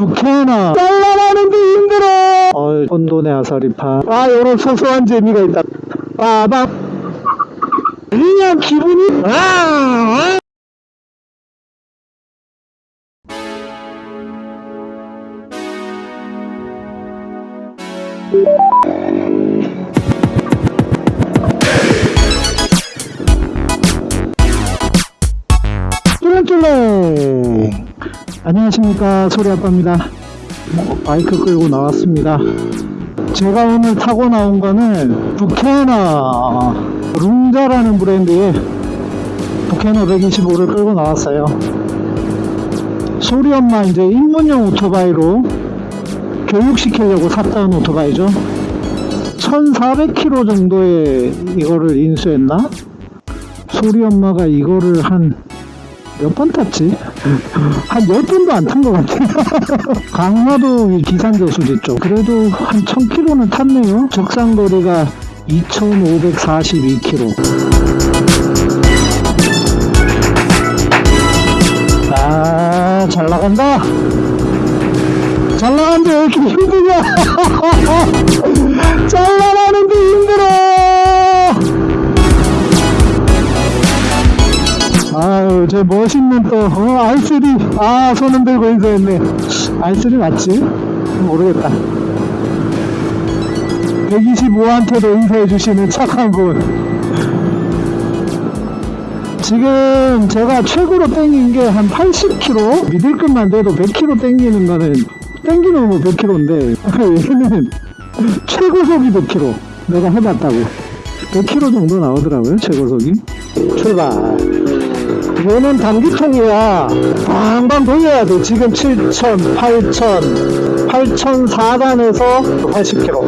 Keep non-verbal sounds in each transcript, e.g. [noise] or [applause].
부캐나. 잘라가는데 힘들어. 어 혼돈의 아사리파. 아 요런 소소한 재미가 있다. 빠밤 그냥 기분이. 아, 아. 쫄랭쫄랭 안녕하십니까 소리아빠입니다. 바이크 끌고 나왔습니다. 제가 오늘 타고 나온 거는 부캐너 룽자라는 브랜드의 부캐너 125를 끌고 나왔어요. 소리엄마 이제 입문용 오토바이로 교육시키려고 샀다는 오토바이죠. 1400km 정도에 이거를 인수했나? 소리 엄마가 이거를 한 몇 번 탔지? 한 10번도 안 탄 것 같아. [laughs] 강화도 이 기산저수지 쪽. 그래도 한 1000km는 탔네요. 적상거리가 2542km. 아, 잘 나간다. 잘 나간다. 왜 이렇게 힘드냐? 잘 나가는데 힘들어. 아유, 저 멋있는 또, 어, R3. 아, 손은 들고 인사했네. R3 맞지? 모르겠다. 125한테도 인사해 주시는 착한 분. 지금 제가 최고로 땡긴 게 한 80km? 믿을 것만 돼도 100km 땡기는 거는, 땡기면 뭐 100km인데, 얘는 최고속이 100km. 내가 해봤다고. 100km 정도 나오더라고요, 최고속이. 출발. 얘는 단기통이야. 방방 돌려야 돼. 지금 7,000, 8,000, 8,004단에서 80km.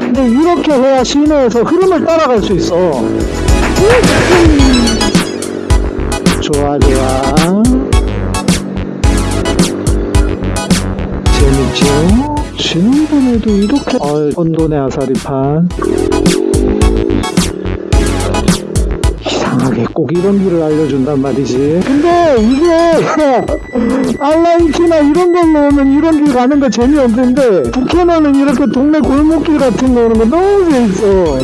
근데 이렇게 해야 시내에서 흐름을 따라갈 수 있어. 좋아, 좋아. 재밌죠? 지난번에도 이렇게, 어, 혼돈의 아사리판. 이상하게 꼭 이런 길을 알려준단 말이지. 근데 이게 [laughs] 알라인키나 이런 걸로 오면 이런 길 가는 거 재미없는데 북해나는 이렇게 동네 골목길 같은 거 오는 거 너무 재밌어.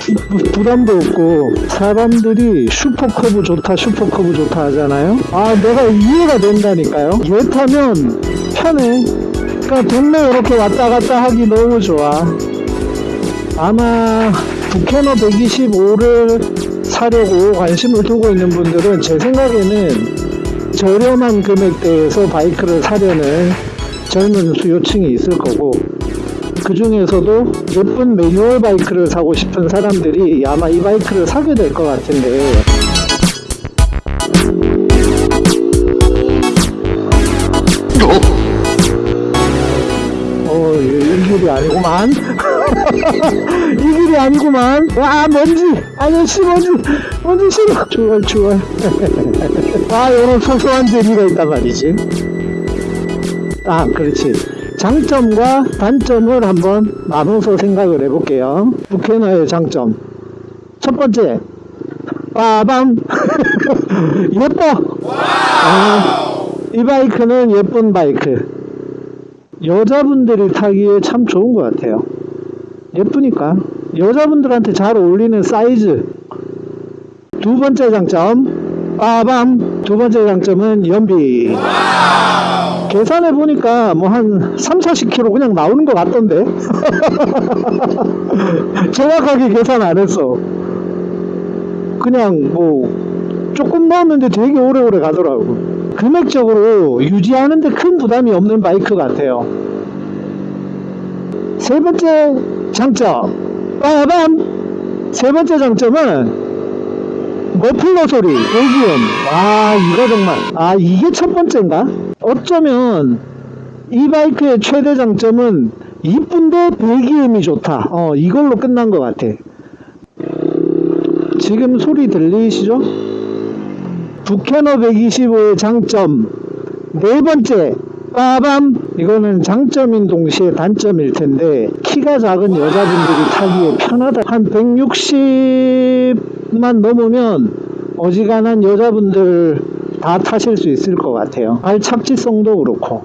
부- [laughs] 부담도 없고 사람들이 Super Cub 좋다 Super Cub 좋다 하잖아요 아 내가 이해가 된다니까요 얘 타면 편해 그러니까 동네 이렇게 왔다 갔다 하기 너무 좋아 아마 Buccaneer 125를 사려고 관심을 두고 있는 분들은 제 생각에는 저렴한 금액대에서 바이크를 사려는 젊은 수요층이 있을 거고 그 중에서도 예쁜 매뉴얼 바이크를 사고 싶은 사람들이 아마 이 바이크를 사게 될 것 같은데 어, 이, 이 길이 아니구만. [laughs] 이 길이 아니구만. 와, 먼지. 아저씨, 먼지. 먼지 싫어. 추월, 추월. 아, 이런 소소한 재미가 있단 말이지. 아, 그렇지. 장점과 단점을 한번 나눠서 생각을 해볼게요. 부캐너의 장점. 첫 번째. 빠밤. [laughs] 예뻐. 아, 이 바이크는 예쁜 바이크. 여자분들이 타기에 참 좋은 것 같아요. 예쁘니까. 여자분들한테 잘 어울리는 사이즈. 두 번째 장점. 빠밤. 두 번째 장점은 연비. 계산해 보니까 뭐 한 3, 40km 그냥 나오는 것 같던데. [laughs] 정확하게 계산 안 했어. 그냥 뭐 조금 넣었는데 되게 오래오래 가더라고. 금액적으로 유지하는데 큰 부담이 없는 바이크 같아요. 세 번째 장점. 빠밤! 세 번째 장점은 머플러 소리, 배기음. 아, 이거 정말. 아, 이게 첫 번째인가? 어쩌면 이 바이크의 최대 장점은 이쁜데 배기음이 좋다. 어, 이걸로 끝난 것 같아. 지금 소리 들리시죠? 부캐너 125의 장점. 네 번째, 빠밤! 이거는 장점인 동시에 단점일 텐데, 키가 작은 여자분들이 타기에 편하다. 한 160만 넘으면 어지간한 여자분들 다 타실 수 있을 것 같아요. 발 착지성도 그렇고.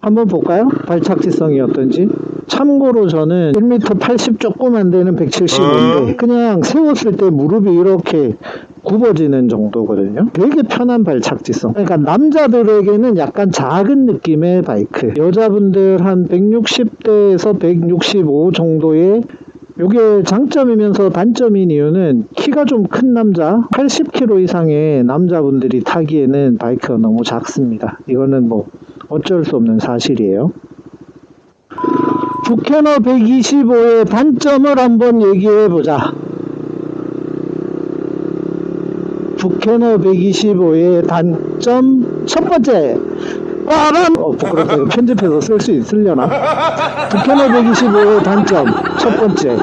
한번 볼까요? 발착지성이 어떤지. 참고로 저는 1m 80 조금 안 되는 175인데 그냥 세웠을 때 무릎이 이렇게 굽어지는 정도거든요. 되게 편한 발착지성. 그러니까 남자들에게는 약간 작은 느낌의 바이크. 여자분들 한 160대에서 165 정도의 요게 장점이면서 단점인 이유는 키가 좀 큰 남자 80kg 이상의 남자분들이 타기에는 바이크가 너무 작습니다. 이거는 뭐 어쩔 수 없는 사실이에요. 부캐너 125의 단점을 한번 얘기해 보자. 부캐너 125의 단점 첫 번째. 빠람! 어 부끄럽다. 편집해서 쓸 수 있으려나? 부캐너 125의 단점 첫 번째.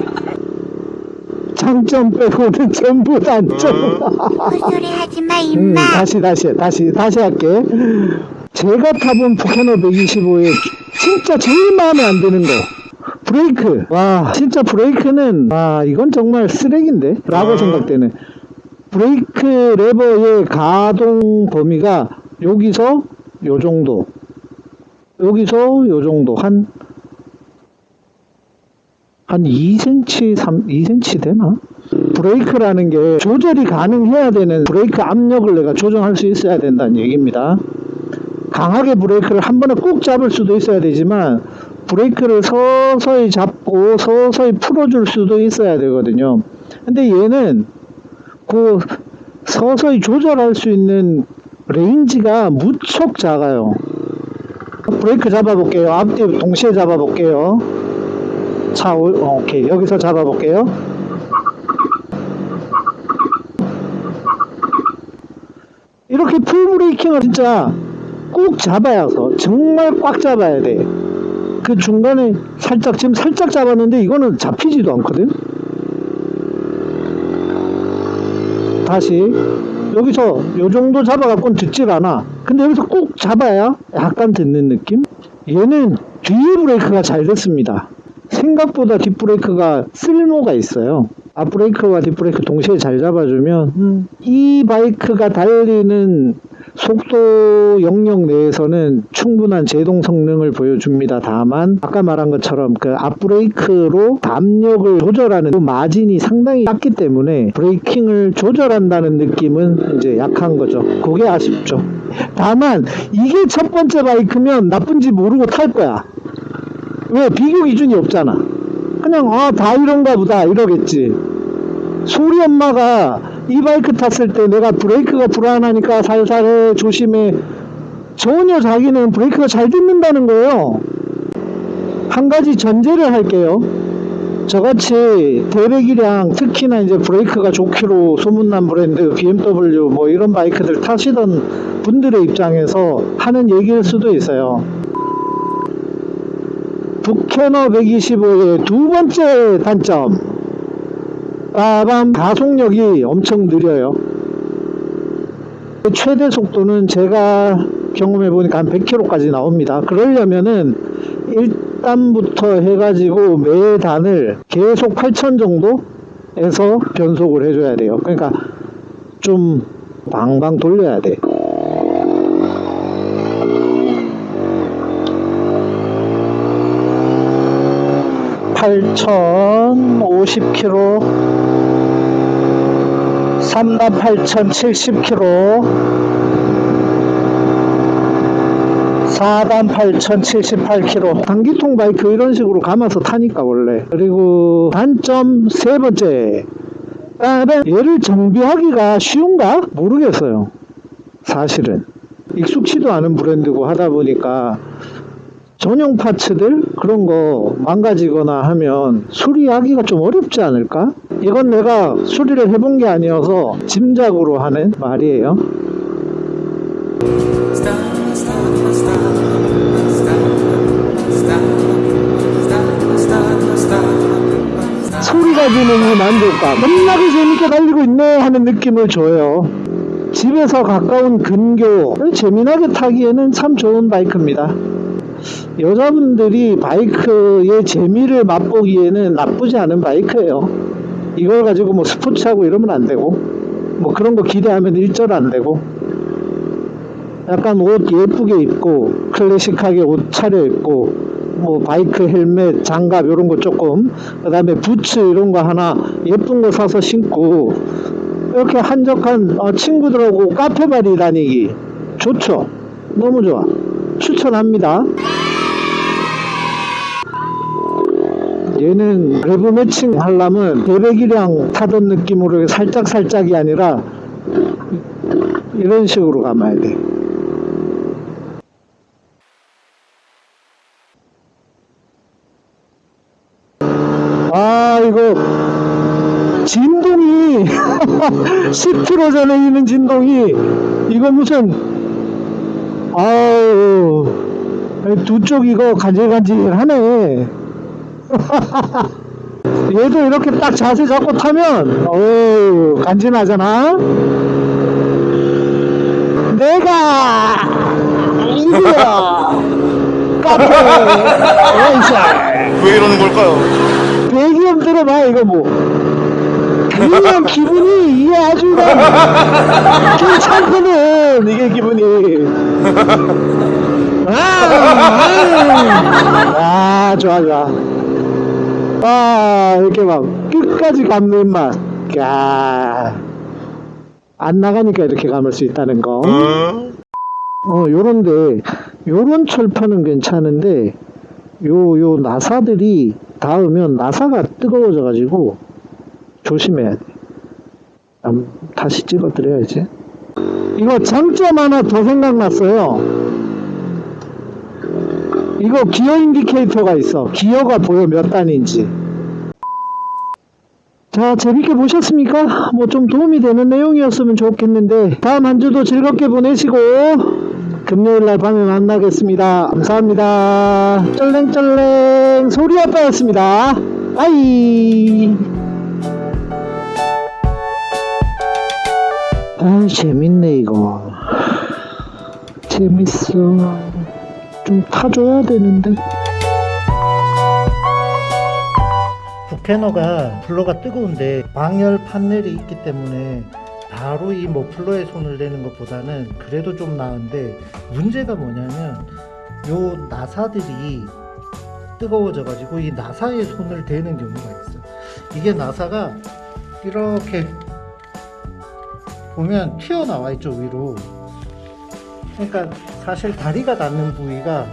장점 빼고는 전부 단점. 헛소리 하지 마, 음, 임마. 다시 다시 다시 다시 할게. 제가 타본 Buccaneer 125의 진짜 제일 마음에 안 드는 거. 브레이크. 와 진짜 브레이크는 와 이건 정말 쓰레기인데? 라고 생각되는 브레이크 레버의 가동 범위가 여기서 요 정도. 여기서 요 정도. 한 한 2cm, 3, 2cm 되나? 브레이크라는 게 조절이 가능해야 되는 브레이크 압력을 내가 조정할 수 있어야 된다는 얘기입니다. 강하게 브레이크를 한 번에 꾹 잡을 수도 있어야 되지만 브레이크를 서서히 잡고 서서히 풀어줄 수도 있어야 되거든요. 근데 얘는 그 서서히 조절할 수 있는 range가 무척 작아요. 브레이크 잡아볼게요. 앞뒤 동시에 잡아볼게요. 자, 오, 어, 오케이. 여기서 잡아볼게요. 이렇게 풀 브레이킹을 진짜 꼭 잡아야 서 정말 꽉 잡아야 돼. 그 중간에 살짝 지금 살짝 잡았는데 이거는 잡히지도 않거든. 다시 여기서 요 정도 잡아갖고는 듣질 않아. 근데 여기서 꼭 잡아야 약간 듣는 느낌? 얘는 뒤에 브레이크가 잘 됐습니다. 생각보다 뒷브레이크가 쓸모가 있어요. 앞브레이크와 뒷브레이크 동시에 잘 잡아주면 음, 이 바이크가 달리는 속도 영역 내에서는 충분한 제동 성능을 보여줍니다. 다만 아까 말한 것처럼 그 앞브레이크로 압력을 조절하는 그 마진이 상당히 작기 때문에 브레이킹을 조절한다는 느낌은 이제 약한 거죠. 그게 아쉽죠. 다만 이게 첫 번째 바이크면 나쁜지 모르고 탈 거야. 왜 비교 기준이 없잖아. 그냥 아 다 이런가 보다 이러겠지. 소리 엄마가 이 바이크 탔을 때 내가 브레이크가 불안하니까 살살 해 조심해 전혀 자기는 브레이크가 잘 듣는다는 거예요. 한 가지 전제를 할게요. 저같이 대배기량 특히나 이제 브레이크가 좋기로 소문난 브랜드 BMW 뭐 이런 바이크들 타시던 분들의 입장에서 하는 얘기일 수도 있어요. 부캐너 125의 두 번째 단점 빠밤 가속력이 엄청 느려요. 최대 속도는 제가 경험해 보니까 한 100km까지 나옵니다. 그러려면은 1단부터 해가지고 매 단을 계속 8000 정도에서 변속을 해줘야 돼요. 그러니까 좀 방방 돌려야 돼. 8,050km 3단 8,070km 4단 8,078km 단기통 바이크 이런 식으로 감아서 타니까 원래 그리고 단점 세 번째. 얘를 정비하기가 쉬운가? 모르겠어요 사실은 익숙치도 않은 브랜드고 하다 보니까 전용 파츠들 그런 거 망가지거나 하면 수리하기가 좀 어렵지 않을까? 이건 내가 수리를 해본 게 아니어서 짐작으로 하는 말이에요. 소리가 주는 이 만족감 겁나게 재밌게 달리고 있네 하는 느낌을 줘요. 집에서 가까운 근교 재미나게 타기에는 참 좋은 바이크입니다. 여자분들이 바이크의 재미를 맛보기에는 나쁘지 않은 바이크예요. 이걸 가지고 뭐 스포츠하고 이러면 안 되고, 뭐 그런 거 기대하면 일절 안 되고, 약간 옷 예쁘게 입고 클래식하게 옷 차려입고 뭐 바이크 헬멧 장갑 이런 거 조금 그 다음에 부츠 이런 거 하나 예쁜 거 사서 신고 이렇게 한적한 어, 친구들하고 카페 바리 다니기 좋죠? 너무 좋아. 추천합니다 얘는 레브 매칭 하려면 대배기량 타던 느낌으로 살짝 살짝이 아니라 이런 식으로 감아야 돼. 아 이거 진동이 [laughs] 10km 전에 있는 진동이 이거 무슨 아우 두 쪽 이거 간질간질하네 [laughs] 얘도 이렇게 딱 자세 잡고 타면 어우 간지나잖아? 내가 이거야. 카페 왜 이러는 걸까요? 배기음 들어봐 이거 뭐. 그냥 기분이 이게 아주 괜찮거든 이게 기분이. 아, 아, 아 좋아 좋아 아 이렇게 막 끝까지 감는 맛 야. 안 나가니까 이렇게 감을 수 있다는 거 어? 어, 요런데, 요런 철판은 괜찮은데, 요, 요 나사들이 닿으면 나사가 뜨거워져가지고, 조심해야 돼. 음, 다시 찍어드려야지. 이거 장점 하나 더 생각났어요. 이거 기어 인디케이터가 있어. 기어가 보여 몇 단인지. 자, 재밌게 보셨습니까? 뭐 좀 도움이 되는 내용이었으면 좋겠는데, 다음 한 주도 즐겁게 보내시고, 금요일 날 밤에 만나겠습니다. 감사합니다. 쩔랭쩔랭 소리 아빠였습니다. 빠이. 아, 재밌네, 이거. 재밌어. 좀 타줘야 되는데. 부캐너가 블러가 뜨거운데 방열 판넬이 있기 때문에 바로 이 머플러에 손을 대는 것보다는 그래도 좀 나은데 문제가 뭐냐면 요 나사들이 뜨거워져 가지고 이 나사에 손을 대는 경우가 있어 이게 나사가 이렇게 보면 튀어나와 있죠 위로 그러니까 사실 다리가 닿는 부위가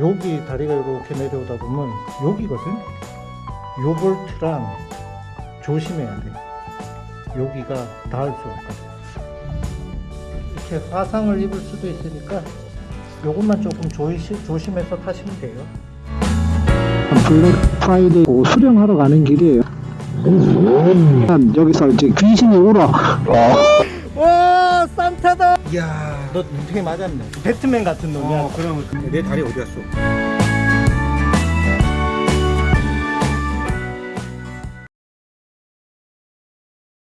여기 다리가 이렇게 내려오다 보면 여기거든 요 볼트랑 조심해야 돼. 여기가 닿을 수가 있거든. 이렇게 화상을 입을 수도 있으니까 요것만 조금 조시, 조심해서 타시면 돼요. 블랙 프라이데이 수령하러 가는 길이에요. 여기서 이제 귀신이 울어. 와 산타다. 이야. 너 눈탱이 맞았네. 배트맨 같은 놈이야. 어, 그럼 내 다리 어디 갔어?